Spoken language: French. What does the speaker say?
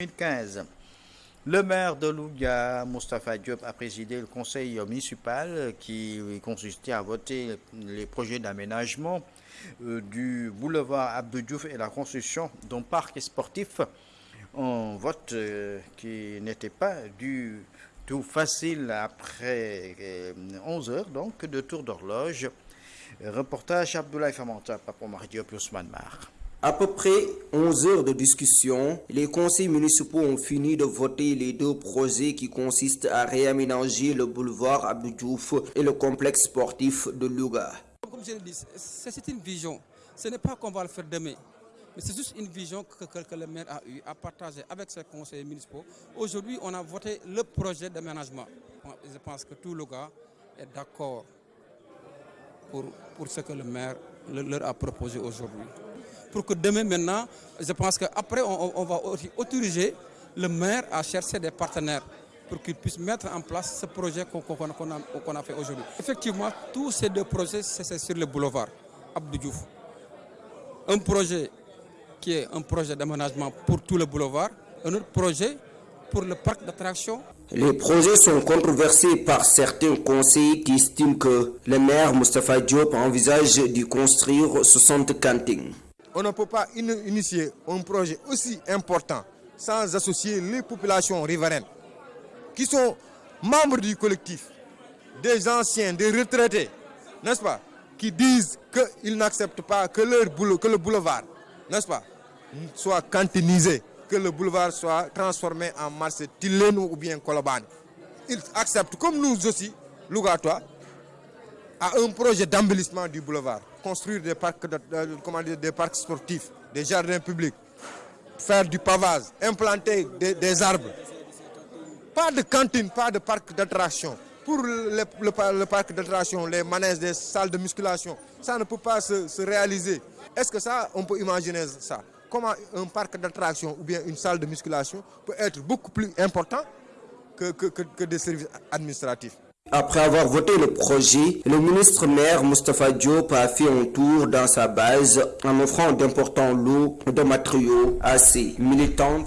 2015. Le maire de Louga, Moustapha Diop, a présidé le conseil municipal qui consistait à voter les projets d'aménagement euh, du boulevard Abdou Diouf et la construction d'un parc sportif. Un vote euh, qui n'était pas du tout facile après 11 euh, heures donc de tour d'horloge. Reportage Abdoulaye Famanta, Papa Diop, Ousmane Mar. À peu près 11 heures de discussion, les conseils municipaux ont fini de voter les deux projets qui consistent à réaménager le boulevard Abdou et le complexe sportif de Louga. Comme je l'ai dit, c'est une vision. Ce n'est pas qu'on va le faire demain. Mais c'est juste une vision que, que, le maire a eu à partager avec ses conseils municipaux. Aujourd'hui, on a voté le projet d'aménagement. Je pense que tout Louga est d'accord pour, pour ce que le maire leur a proposé aujourd'hui pour que demain maintenant, je pense qu'après on, on, va autoriser le maire à chercher des partenaires pour qu'il puisse mettre en place ce projet qu'on a, fait aujourd'hui. Effectivement, tous ces deux projets, c'est sur le boulevard Abdou Diouf. Un projet qui est un projet d'aménagement pour tout le boulevard, un autre projet pour le parc d'attractions. Les projets sont controversés par certains conseillers qui estiment que le maire Mustafa Diop envisage de construire 60 cantines on ne peut pas initier un projet aussi important sans associer les populations riveraines qui sont membres du collectif, des anciens, des retraités, n'est-ce pas, qui disent qu'ils n'acceptent pas que, leur que le boulevard, n'est-ce pas, soit cantinisé, que le boulevard soit transformé en marché Tilène ou bien Koloban. Ils acceptent, comme nous aussi, Lougatois, à un projet d'embellissement du boulevard, construire des parcs, de, des parcs sportifs, des jardins publics, faire du pavage, implanter des, arbres. Pas de cantine, pas de parc d'attraction. Pour le, parc d'attraction, les manèges, des salles de musculation, ça ne peut pas se, réaliser. Est-ce que ça, on peut imaginer ça? Comment un parc d'attraction ou bien une salle de musculation peut être beaucoup plus important que des services administratifs? Après avoir voté le projet, le ministre maire Mustafa Diop a fait un tour dans sa base en offrant d'importants lots de matériaux à ses militantes